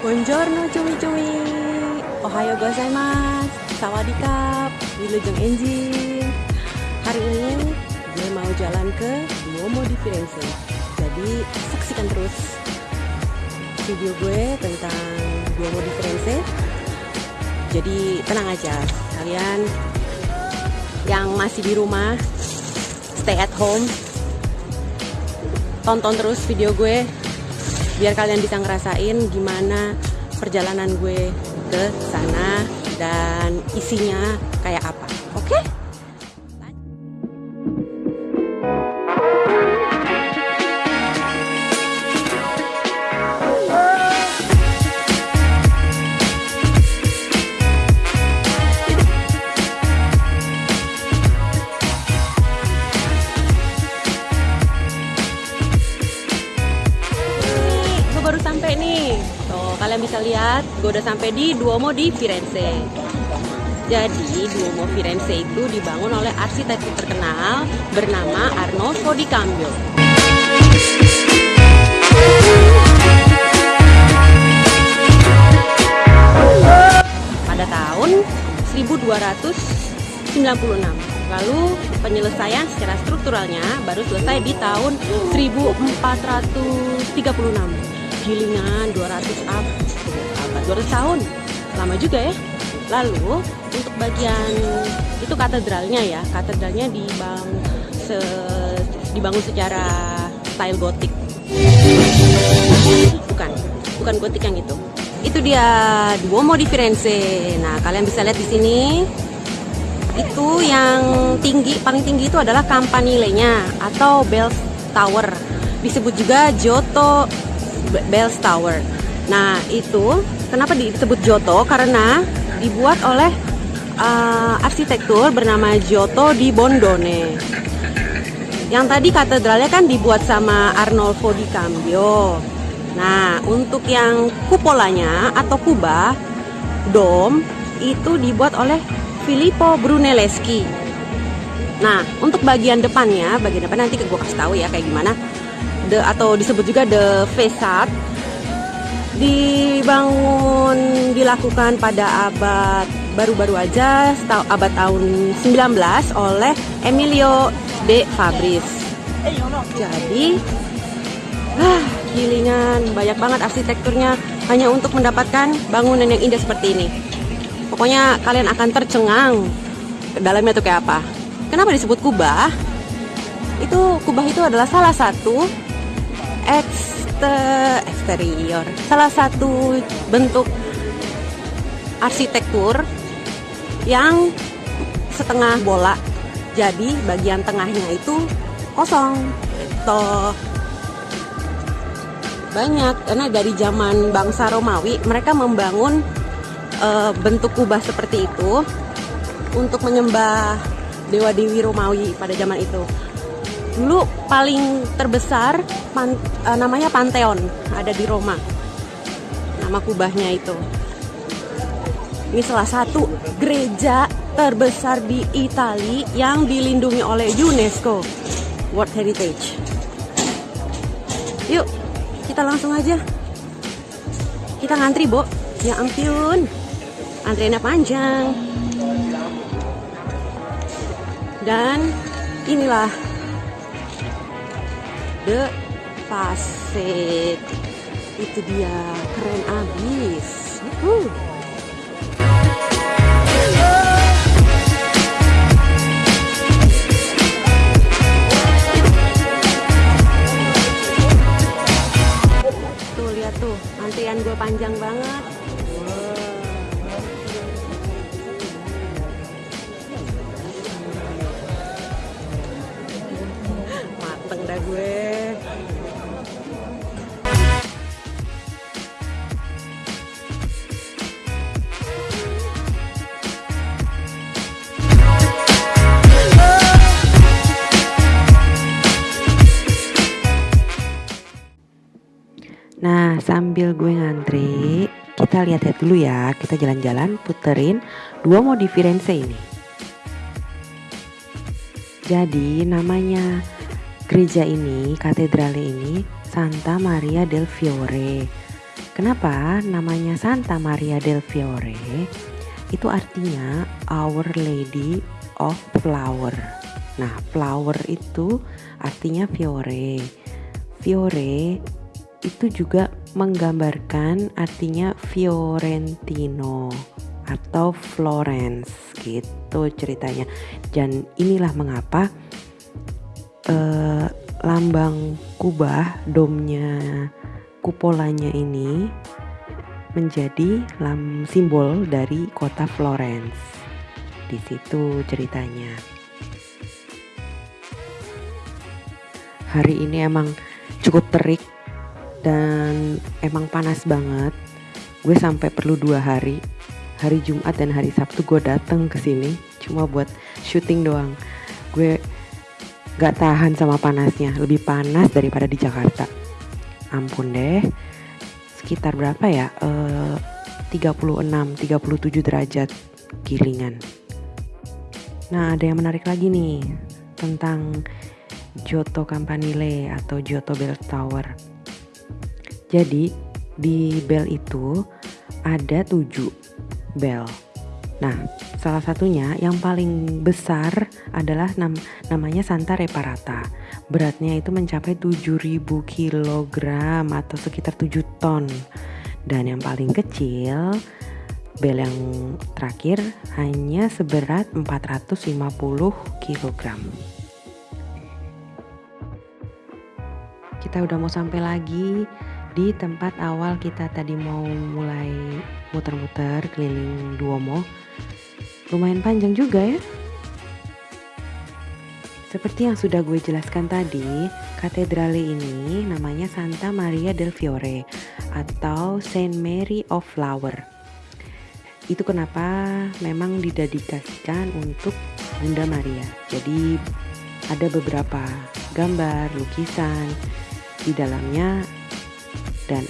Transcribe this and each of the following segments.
Buongiorno cumi-cumi Ohayo gozaimasu. Sawadikap Wilujeng Enjin Hari ini gue mau jalan ke Duomo di Firenze. Jadi saksikan terus video gue tentang Duomo di Firenze. Jadi tenang aja Kalian yang masih di rumah Stay at home Tonton terus video gue biar kalian bisa ngerasain gimana perjalanan gue ke sana dan isinya kayak apa. Kalian bisa lihat, gue udah sampai di Duomo di Firenze. Jadi, Duomo Firenze itu dibangun oleh arsitek terkenal bernama Arnolfo di Cambio. Pada tahun 1296. Lalu penyelesaian secara strukturalnya baru selesai di tahun 1436 gilingan 200 ab, apa 200 tahun. Lama juga ya. Lalu untuk bagian itu katedralnya ya. Katedralnya dibangun se, dibangun secara style gotik. Bukan bukan gotik yang itu. Itu dia Duomo di Firenze. Nah kalian bisa lihat di sini itu yang tinggi paling tinggi itu adalah campanile-nya atau bell tower. Disebut juga Giotto Bells Tower. Nah, itu kenapa disebut Giotto? Karena dibuat oleh uh, arsitektur bernama Giotto di Bondone. Yang tadi katedralnya kan dibuat sama Arnolfo di Cambio. Nah, untuk yang kupolanya atau kubah, dom, itu dibuat oleh Filippo Brunelleschi. Nah, untuk bagian depannya, bagian depan nanti gue kasih tahu ya kayak gimana the atau disebut juga the facade dibangun dilakukan pada abad baru-baru aja abad tahun 19 oleh Emilio de Fabris. Jadi ah, gilingan banyak banget arsitekturnya hanya untuk mendapatkan bangunan yang indah seperti ini. Pokoknya kalian akan tercengang dalamnya tuh kayak apa. Kenapa disebut kubah? Itu kubah itu adalah salah satu ekster eksterior. Salah satu bentuk arsitektur yang setengah bola jadi bagian tengahnya itu kosong. Toh banyak karena dari zaman bangsa Romawi mereka membangun e, bentuk kubah seperti itu untuk menyembah dewa dewi Romawi pada zaman itu dulu paling terbesar pan, uh, namanya Pantheon ada di Roma. Nama kubahnya itu. Ini salah satu gereja terbesar di Italia yang dilindungi oleh UNESCO World Heritage. Yuk kita langsung aja. Kita ngantri Bo. Ya ampun. Antriannya panjang. Dan inilah Pasek itu dia keren abis. Uh. tuh lihat tuh antrian gue panjang banget. Mateng dah gue Nah, sambil gue ngantri, kita lihat-lihat dulu ya. Kita jalan-jalan puterin dua di Firenze ini. Jadi namanya gereja ini, katedral ini Santa Maria del Fiore. Kenapa namanya Santa Maria del Fiore? Itu artinya Our Lady of Flower. Nah, flower itu artinya fiore. Fiore itu juga menggambarkan artinya Fiorentino atau Florence gitu ceritanya. Dan inilah mengapa eh, lambang kubah domnya kupolanya ini menjadi lam simbol dari kota Florence. Di situ ceritanya. Hari ini emang cukup terik dan emang panas banget. Gue sampai perlu dua hari, hari Jumat dan hari Sabtu gue datang ke sini. Cuma buat syuting doang. Gue gak tahan sama panasnya. Lebih panas daripada di Jakarta. Ampun deh. Sekitar berapa ya? Uh, 36 37 derajat gilingan. Nah ada yang menarik lagi nih tentang Giotto Campanile atau Giotto Bell Tower jadi di bell itu ada tujuh bell Nah, salah satunya yang paling besar adalah nam namanya Santa Reparata. Beratnya itu mencapai 7000 kg atau sekitar 7 ton. Dan yang paling kecil bel yang terakhir hanya seberat 450 kg. Kita udah mau sampai lagi di tempat awal kita tadi mau mulai muter-muter keliling Duomo lumayan panjang juga ya. Seperti yang sudah gue jelaskan tadi, katedrale ini namanya Santa Maria del Fiore atau Saint Mary of Flower. Itu kenapa memang didedikasikan untuk Bunda Maria. Jadi ada beberapa gambar, lukisan di dalamnya dan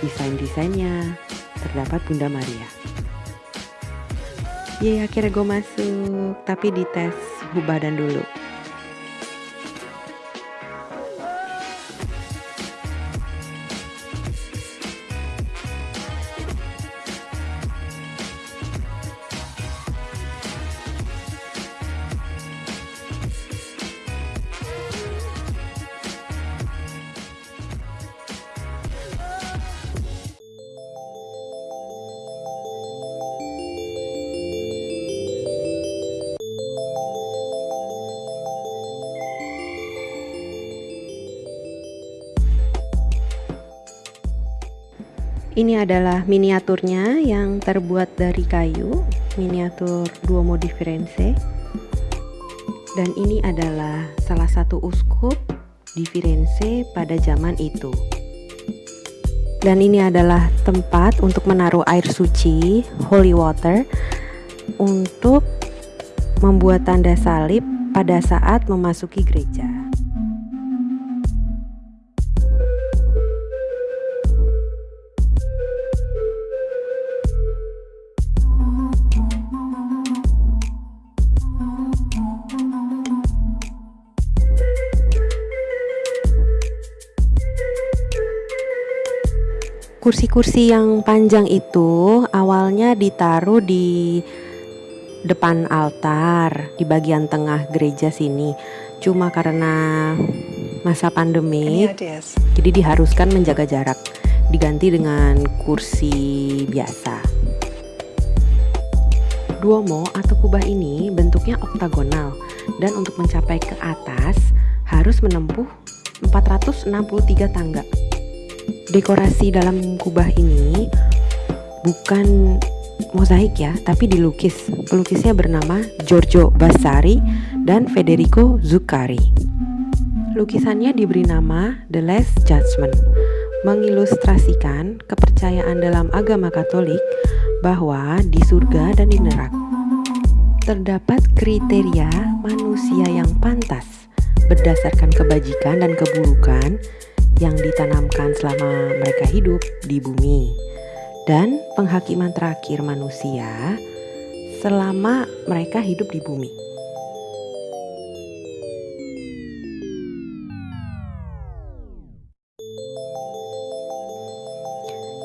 desain-desainnya terdapat Bunda Maria. Yeay akhirnya gue masuk Tapi dites badan dulu Ini adalah miniaturnya yang terbuat dari kayu, miniatur Duomo di Firenze. Dan ini adalah salah satu uskup di Firenze pada zaman itu. Dan ini adalah tempat untuk menaruh air suci, holy water, untuk membuat tanda salib pada saat memasuki gereja. Kursi-kursi yang panjang itu awalnya ditaruh di depan altar di bagian tengah gereja sini. Cuma karena masa pandemi, jadi diharuskan menjaga jarak, diganti dengan kursi biasa. Duomo atau kubah ini bentuknya oktagonal dan untuk mencapai ke atas harus menempuh 463 tangga. Dekorasi dalam kubah ini bukan mozaik ya, tapi dilukis. Pelukisnya bernama Giorgio Vasari dan Federico Zuccari. Lukisannya diberi nama The Last Judgment, mengilustrasikan kepercayaan dalam agama Katolik bahwa di surga dan di neraka terdapat kriteria manusia yang pantas berdasarkan kebajikan dan keburukan yang ditanamkan selama mereka hidup di bumi dan penghakiman terakhir manusia selama mereka hidup di bumi.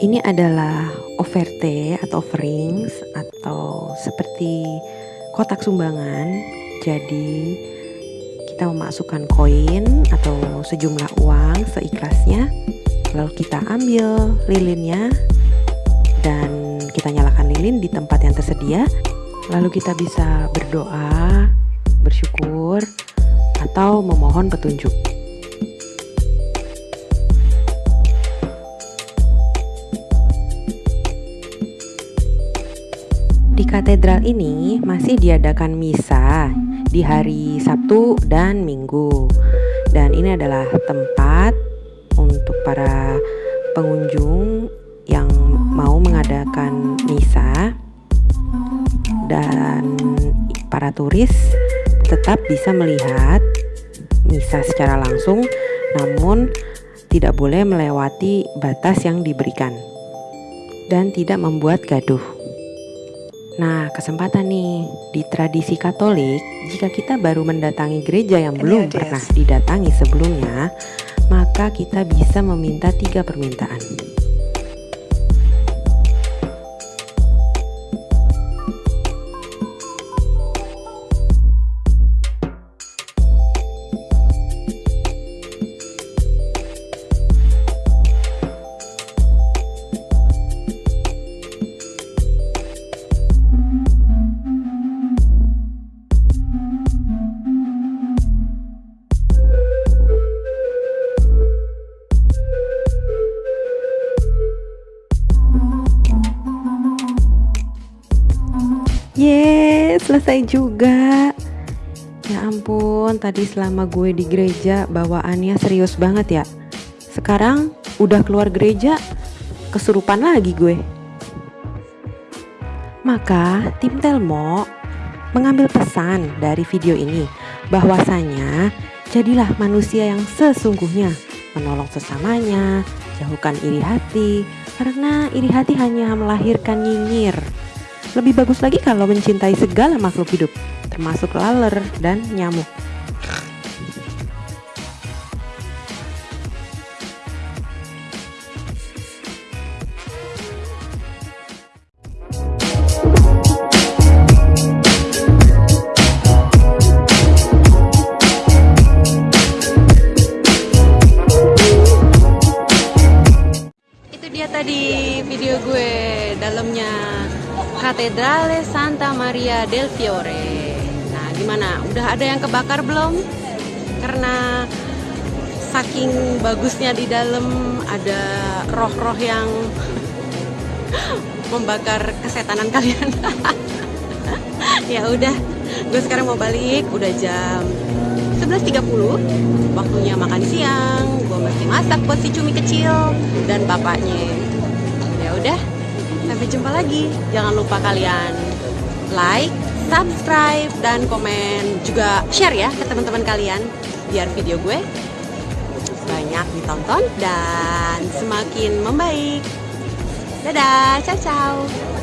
Ini adalah offerte atau offerings atau seperti kotak sumbangan. Jadi kita memasukkan koin atau sejumlah uang seikhlasnya. Lalu kita ambil lilinnya dan kita nyalakan lilin di tempat yang tersedia. Lalu kita bisa berdoa, bersyukur, atau memohon petunjuk. Katedral ini masih diadakan misa di hari Sabtu dan Minggu. Dan ini adalah tempat untuk para pengunjung yang mau mengadakan misa dan para turis tetap bisa melihat misa secara langsung namun tidak boleh melewati batas yang diberikan dan tidak membuat gaduh. Nah, kesempatan nih di tradisi Katolik, jika kita baru mendatangi gereja yang belum pernah didatangi sebelumnya, maka kita bisa meminta tiga permintaan. Selesai juga. Ya ampun, tadi selama gue di gereja bawaannya serius banget ya. Sekarang udah keluar gereja, kesurupan lagi gue. Maka tim Telmo mengambil pesan dari video ini bahwasanya jadilah manusia yang sesungguhnya, menolong sesamanya, jauhkan iri hati, karena iri hati hanya melahirkan nyinyir. Lebih bagus lagi kalau mencintai segala makhluk hidup, termasuk laler dan nyamuk. Tadi video gue dalamnya Katedrale Santa Maria del Fiore. Nah, gimana? Udah ada yang kebakar belum? Karena saking bagusnya di dalam ada roh-roh yang membakar kesetanan kalian. ya udah, gue sekarang mau balik. Udah jam 11.30 waktunya makan siang gue mesti masak buat si cumi kecil dan bapaknya ya udah Sampai jumpa lagi. Jangan lupa kalian like, subscribe, dan komen. Juga share ya ke teman-teman kalian. Biar video gue banyak ditonton dan semakin membaik. Dadah, ciao ciao.